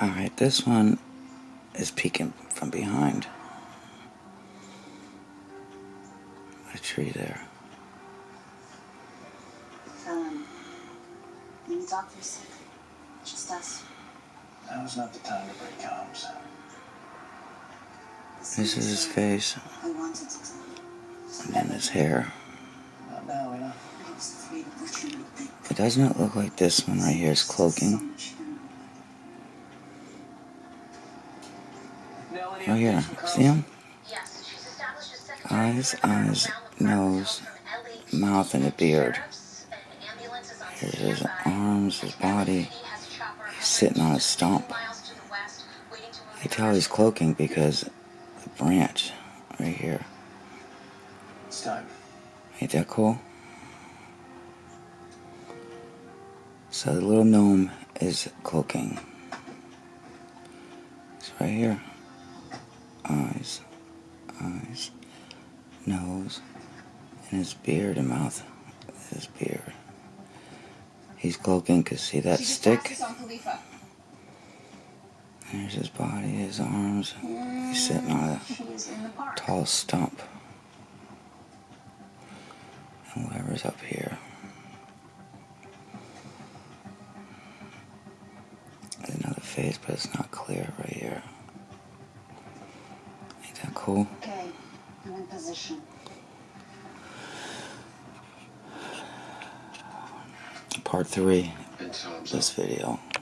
Alright, this one is peeking from behind a tree there. Um, the doctor's sick. Just us. Now's not the time to break arms. This is his face, I wanted to tell you. and then his hair. Not now, you know. I was afraid of what you would think. It does not look like this one right here is So cloaking. Oh yeah, see him? Yes, she's established a secretary Eyes, eyes, round the clock nose, mouth, and a beard. sheriffs and ambulances on Here's his arms, his body. He has a chopper He's sitting on a stump. miles to the west, waiting to move You tell he's cloaking because the branch right here. It's time. Ain't that cool? So the little gnome is cloaking. It's right here. Nose, and his beard and mouth. His beard. He's cloaking because see that stick? There's his body, his arms. He's sitting on a in the park. tall stump. And whatever's up here. There's another face, but it's not clear right here. Ain't that cool? I'm in position. Part three of this video.